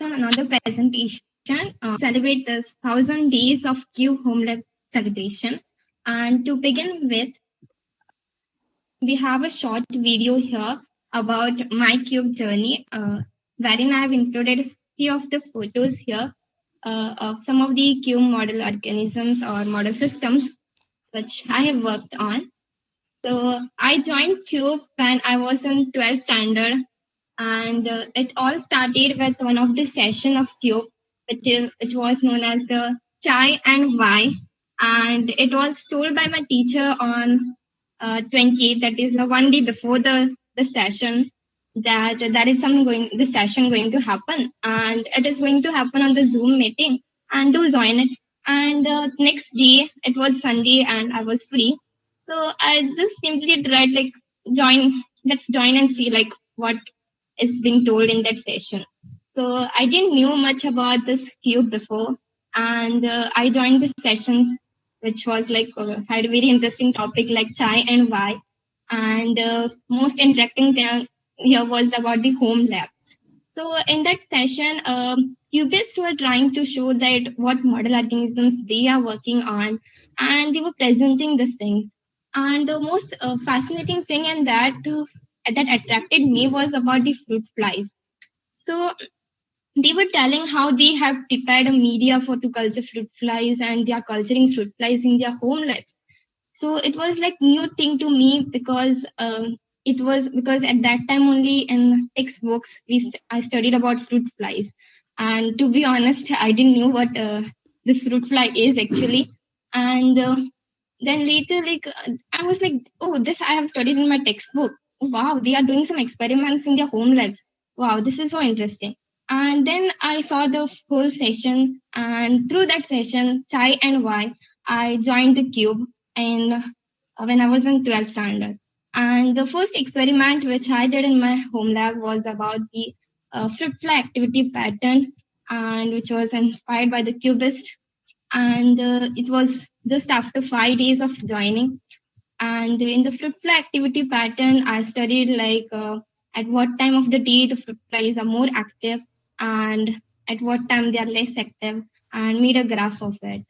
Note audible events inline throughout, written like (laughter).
another presentation. Uh, celebrate this thousand days of Cube Home Lab celebration. And to begin with, we have a short video here about my cube journey, uh, wherein I have included a few of the photos here uh, of some of the cube model organisms or model systems which I have worked on. So I joined CUBE when I was in 12th standard, and uh, it all started with one of the session of CUBE, which, is, which was known as the Chai and Why, and it was told by my teacher on uh, 28th, that is uh, one day before the, the session, that that is going, the session going to happen, and it is going to happen on the Zoom meeting, and to join it. And uh, next day, it was Sunday, and I was free. So I just simply tried like join, let's join and see like what is being told in that session. So I didn't know much about this cube before, and uh, I joined this session, which was like uh, had a very interesting topic like chai and why, and uh, most interesting thing here was about the home lab. So in that session, um, cubists were trying to show that what model organisms they are working on, and they were presenting these things. And the most uh, fascinating thing in that uh, that attracted me was about the fruit flies. So they were telling how they have prepared a media for to culture fruit flies and they are culturing fruit flies in their home lives. So it was like new thing to me because um, it was because at that time only in textbooks we I studied about fruit flies, and to be honest, I didn't know what uh, this fruit fly is actually. And uh, then later like i was like oh this i have studied in my textbook wow they are doing some experiments in their home labs wow this is so interesting. And then i saw the whole session and through that session chai and why i joined the cube and when i was in 12th standard. And the first experiment which i did in my home lab was about the uh, fruit fly activity pattern and which was inspired by the cubist. And uh, it was just after five days of joining. And in the fruit fly activity pattern, I studied like uh, at what time of the day the fruit flies are more active and at what time they are less active and made a graph of it.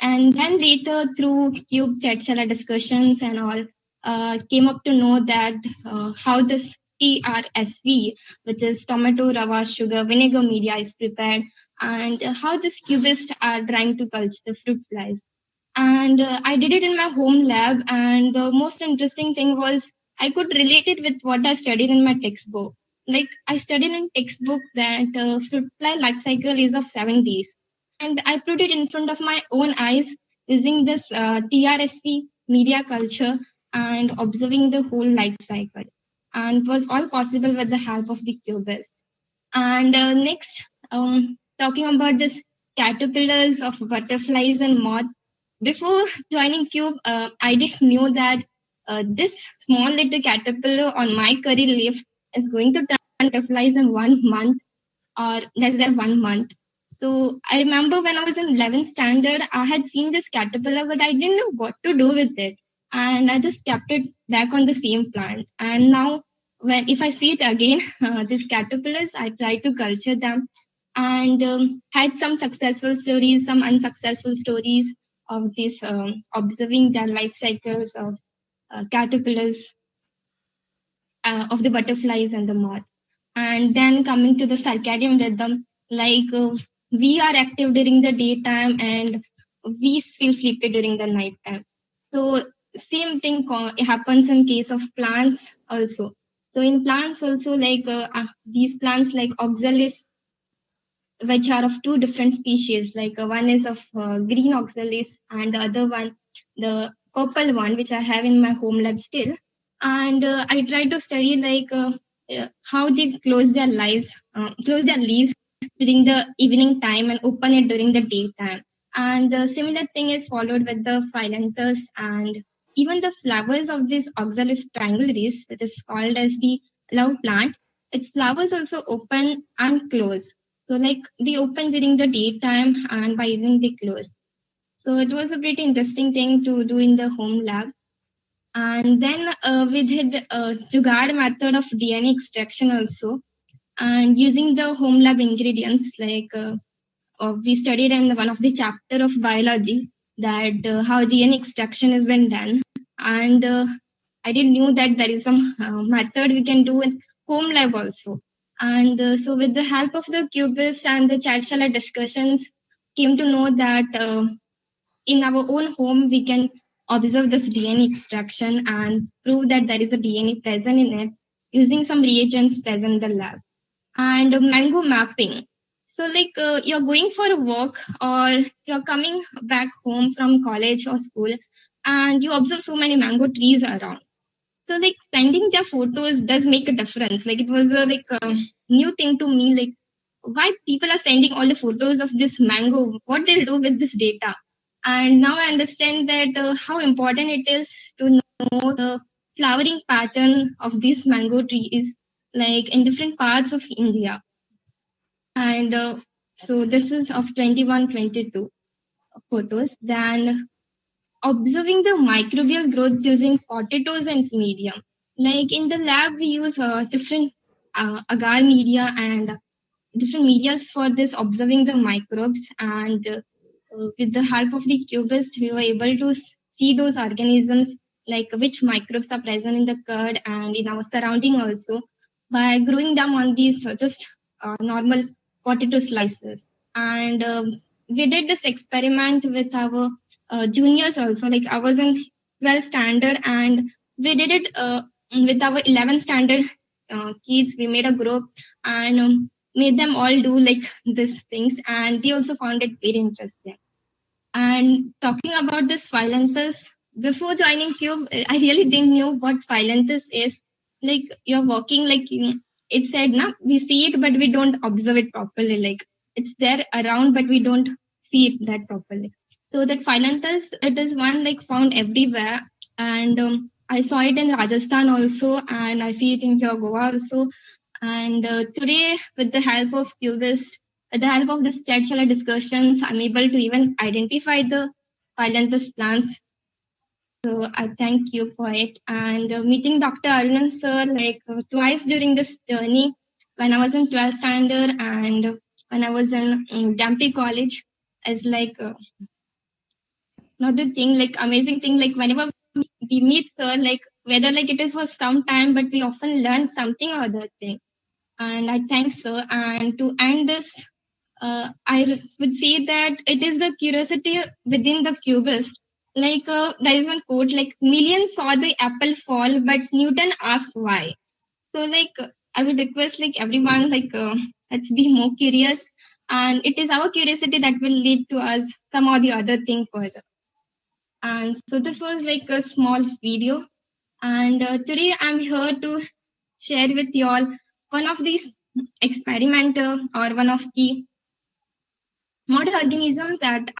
And then later through cube chat discussions and all, uh, came up to know that uh, how this TRSV, which is tomato, rava, sugar, vinegar media is prepared and how the cubists are trying to culture the fruit flies. And uh, I did it in my home lab. And the most interesting thing was I could relate it with what I studied in my textbook. Like I studied in textbook that uh, fruit fly life cycle is of seven days. And I put it in front of my own eyes using this uh, TRSV media culture and observing the whole life cycle. And was all possible with the help of the cubist. And uh, next, um, talking about this caterpillars of butterflies and moth. Before joining Cube, uh, I didn't know that uh, this small little caterpillar on my curry leaf is going to turn butterflies in one month or less than one month. So I remember when I was in 11th standard, I had seen this caterpillar, but I didn't know what to do with it. And I just kept it back on the same plant. And now, when if I see it again, (laughs) uh, these caterpillars, I try to culture them and um, had some successful stories, some unsuccessful stories of this um, observing their life cycles of uh, caterpillars, uh, of the butterflies and the moth. And then coming to the circadian rhythm, like uh, we are active during the daytime and we feel sleepy during the nighttime. So same thing happens in case of plants also. So in plants also like uh, uh, these plants like oxalis which are of two different species. Like uh, one is of uh, green oxalis and the other one, the purple one, which I have in my home lab still. And uh, I try to study like uh, uh, how they close their lives, uh, close their leaves during the evening time and open it during the daytime. And the similar thing is followed with the phyllanthus and even the flowers of this oxalis triangularis, which is called as the love plant, its flowers also open and close so like they open during the daytime and by evening they close. So it was a pretty interesting thing to do in the home lab. And then uh, we did a Jugaad method of DNA extraction also. and using the home lab ingredients like uh, uh, we studied in one of the chapter of biology that uh, how DNA extraction has been done and uh, I didn't knew that there is some uh, method we can do in home lab also and uh, so with the help of the cubists and the chat discussions came to know that uh, in our own home we can observe this DNA extraction and prove that there is a DNA present in it using some reagents present in the lab. And mango mapping. So like uh, you're going for a walk or you're coming back home from college or school and you observe so many mango trees around so like sending their photos does make a difference. Like it was a like a new thing to me like why people are sending all the photos of this mango what they'll do with this data. And now i understand that uh, how important it is to know the flowering pattern of these mango trees like in different parts of india. And uh, so this is of 21 22 photos. Then observing the microbial growth using potatoes and medium. Like in the lab we use uh, different uh, agar media and different medias for this observing the microbes and uh, with the help of the cubist, we were able to see those organisms like which microbes are present in the curd and in our surrounding also by growing them on these uh, just uh, normal potato slices. And um, we did this experiment with our uh, juniors also. Like i was in 12th standard and we did it uh, with our 11th standard uh, kids. We made a group and um, made them all do like these things. And they also found it very interesting. And talking about this phyllanthus before joining cube i really didn't know what phyllanthus is. Like you're walking like it said now we see it but we don't observe it properly. Like it's there around but we don't see it that properly so that phyllanthus it is one like found everywhere and um, i saw it in rajasthan also and i see it in here goa also and uh, today with the help of cubists with the help of this chat discussions i'm able to even identify the phyllanthus plants so I thank you for it. And uh, meeting Dr. Arunan sir like uh, twice during this journey, when I was in 12th standard and when I was in um, Dhempe College, is like uh, another thing, like amazing thing. Like whenever we meet sir, like whether like it is for some time, but we often learn something or other thing. And I thank sir. And to end this, uh, I would say that it is the curiosity within the cubist like uh, there is one quote like millions saw the apple fall but newton asked why so like i would request like everyone like uh, let's be more curious and it is our curiosity that will lead to us some or the other thing further and so this was like a small video. And uh, today i'm here to share with you all one of these experimenter or one of the model organisms that